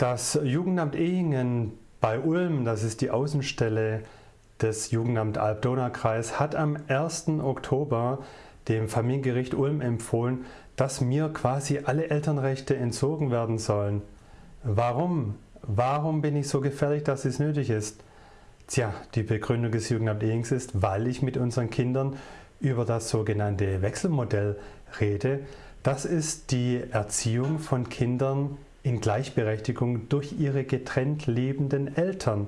Das Jugendamt Ehingen bei Ulm, das ist die Außenstelle des Jugendamt Alb-Donau-Kreis, hat am 1. Oktober dem Familiengericht Ulm empfohlen, dass mir quasi alle Elternrechte entzogen werden sollen. Warum? Warum bin ich so gefährlich, dass es nötig ist? Tja, die Begründung des Jugendamt Ehings ist, weil ich mit unseren Kindern über das sogenannte Wechselmodell rede. Das ist die Erziehung von Kindern in Gleichberechtigung durch ihre getrennt lebenden Eltern.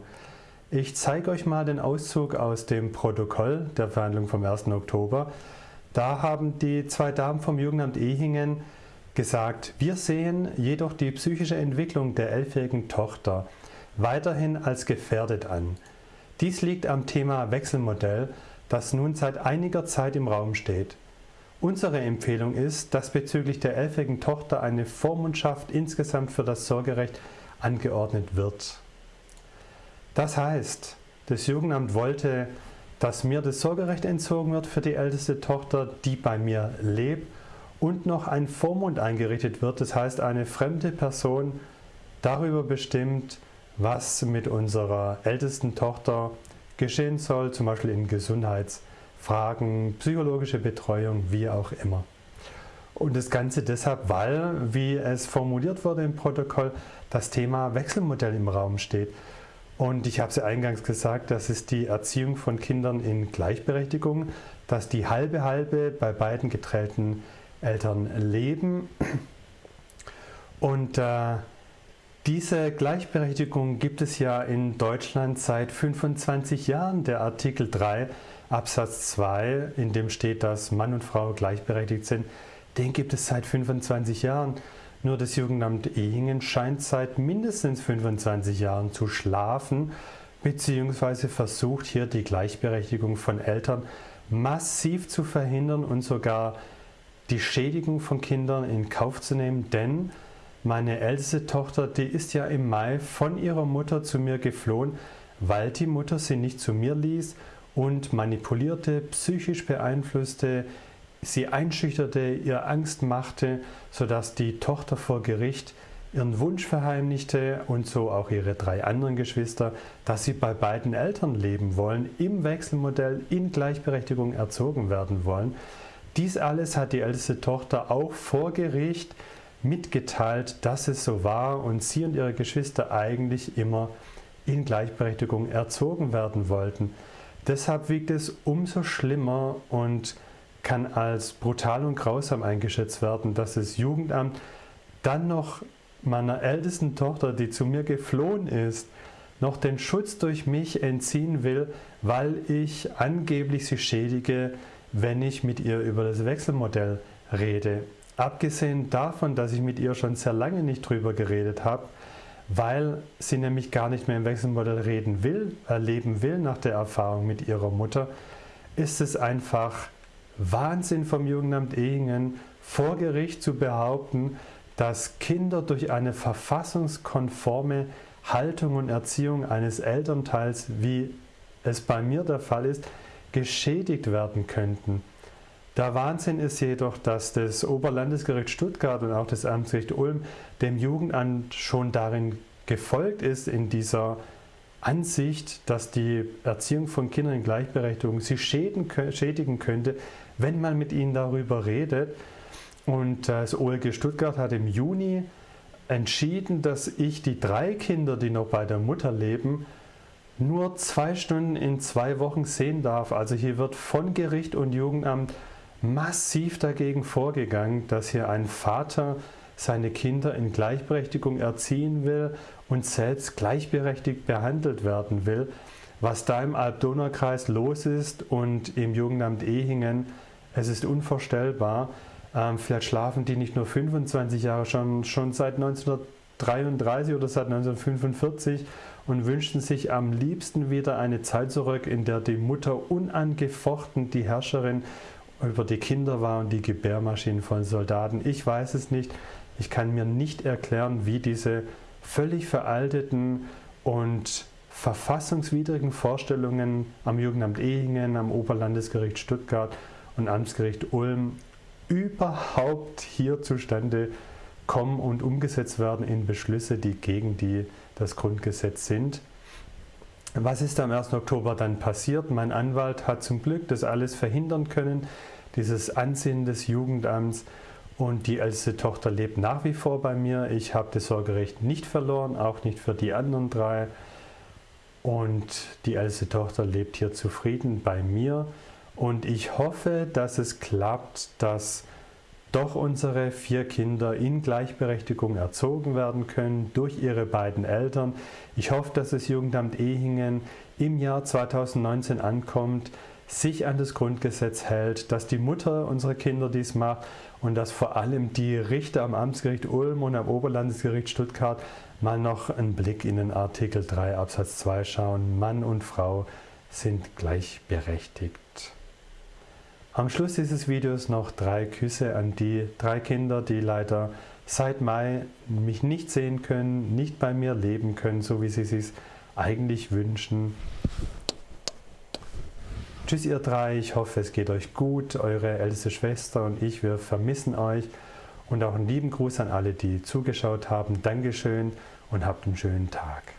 Ich zeige euch mal den Auszug aus dem Protokoll der Verhandlung vom 1. Oktober. Da haben die zwei Damen vom Jugendamt Ehingen gesagt, wir sehen jedoch die psychische Entwicklung der elfjährigen Tochter weiterhin als gefährdet an. Dies liegt am Thema Wechselmodell, das nun seit einiger Zeit im Raum steht. Unsere Empfehlung ist, dass bezüglich der elfjährigen Tochter eine Vormundschaft insgesamt für das Sorgerecht angeordnet wird. Das heißt, das Jugendamt wollte, dass mir das Sorgerecht entzogen wird für die älteste Tochter, die bei mir lebt und noch ein Vormund eingerichtet wird, das heißt eine fremde Person darüber bestimmt, was mit unserer ältesten Tochter geschehen soll, zum Beispiel in Gesundheits- Fragen, psychologische Betreuung, wie auch immer. Und das Ganze deshalb, weil, wie es formuliert wurde im Protokoll, das Thema Wechselmodell im Raum steht. Und ich habe es ja eingangs gesagt, das ist die Erziehung von Kindern in Gleichberechtigung, dass die halbe halbe bei beiden getrennten Eltern leben. Und äh, diese Gleichberechtigung gibt es ja in Deutschland seit 25 Jahren. Der Artikel 3 Absatz 2, in dem steht, dass Mann und Frau gleichberechtigt sind, den gibt es seit 25 Jahren. Nur das Jugendamt Ehingen scheint seit mindestens 25 Jahren zu schlafen, beziehungsweise versucht hier die Gleichberechtigung von Eltern massiv zu verhindern und sogar die Schädigung von Kindern in Kauf zu nehmen, denn meine älteste Tochter, die ist ja im Mai von ihrer Mutter zu mir geflohen, weil die Mutter sie nicht zu mir ließ und manipulierte, psychisch beeinflusste, sie einschüchterte, ihr Angst machte, sodass die Tochter vor Gericht ihren Wunsch verheimlichte und so auch ihre drei anderen Geschwister, dass sie bei beiden Eltern leben wollen, im Wechselmodell in Gleichberechtigung erzogen werden wollen. Dies alles hat die älteste Tochter auch vor Gericht mitgeteilt, dass es so war und sie und ihre Geschwister eigentlich immer in Gleichberechtigung erzogen werden wollten. Deshalb wiegt es umso schlimmer und kann als brutal und grausam eingeschätzt werden, dass das Jugendamt dann noch meiner ältesten Tochter, die zu mir geflohen ist, noch den Schutz durch mich entziehen will, weil ich angeblich sie schädige, wenn ich mit ihr über das Wechselmodell rede. Abgesehen davon, dass ich mit ihr schon sehr lange nicht drüber geredet habe, weil sie nämlich gar nicht mehr im Wechselmodell reden will, erleben will nach der Erfahrung mit ihrer Mutter, ist es einfach Wahnsinn vom Jugendamt Ehingen, vor Gericht zu behaupten, dass Kinder durch eine verfassungskonforme Haltung und Erziehung eines Elternteils, wie es bei mir der Fall ist, geschädigt werden könnten. Der Wahnsinn ist jedoch, dass das Oberlandesgericht Stuttgart und auch das Amtsgericht Ulm dem Jugendamt schon darin gefolgt ist, in dieser Ansicht, dass die Erziehung von Kindern in Gleichberechtigung sie schädigen könnte, wenn man mit ihnen darüber redet. Und das OLG Stuttgart hat im Juni entschieden, dass ich die drei Kinder, die noch bei der Mutter leben, nur zwei Stunden in zwei Wochen sehen darf. Also hier wird von Gericht und Jugendamt massiv dagegen vorgegangen, dass hier ein Vater seine Kinder in Gleichberechtigung erziehen will und selbst gleichberechtigt behandelt werden will. Was da im Alb-Donau-Kreis los ist und im Jugendamt Ehingen, es ist unvorstellbar. Ähm, vielleicht schlafen die nicht nur 25 Jahre, schon, schon seit 1933 oder seit 1945 und wünschten sich am liebsten wieder eine Zeit zurück, in der die Mutter unangefochten die Herrscherin über die Kinder war und die Gebärmaschinen von Soldaten. Ich weiß es nicht. Ich kann mir nicht erklären, wie diese völlig veralteten und verfassungswidrigen Vorstellungen am Jugendamt Ehingen, am Oberlandesgericht Stuttgart und Amtsgericht Ulm überhaupt hier zustande kommen und umgesetzt werden in Beschlüsse, die gegen die, das Grundgesetz sind. Was ist am 1. Oktober dann passiert? Mein Anwalt hat zum Glück das alles verhindern können, dieses Ansinnen des Jugendamts und die älteste Tochter lebt nach wie vor bei mir. Ich habe das Sorgerecht nicht verloren, auch nicht für die anderen drei. Und die älteste Tochter lebt hier zufrieden bei mir. Und ich hoffe, dass es klappt, dass doch unsere vier Kinder in Gleichberechtigung erzogen werden können durch ihre beiden Eltern. Ich hoffe, dass das Jugendamt Ehingen im Jahr 2019 ankommt, sich an das Grundgesetz hält, dass die Mutter unserer Kinder dies macht und dass vor allem die Richter am Amtsgericht Ulm und am Oberlandesgericht Stuttgart mal noch einen Blick in den Artikel 3 Absatz 2 schauen. Mann und Frau sind gleichberechtigt. Am Schluss dieses Videos noch drei Küsse an die drei Kinder, die leider seit Mai mich nicht sehen können, nicht bei mir leben können, so wie sie es eigentlich wünschen. Tschüss ihr drei, ich hoffe es geht euch gut, eure älteste Schwester und ich, wir vermissen euch. Und auch einen lieben Gruß an alle, die zugeschaut haben. Dankeschön und habt einen schönen Tag.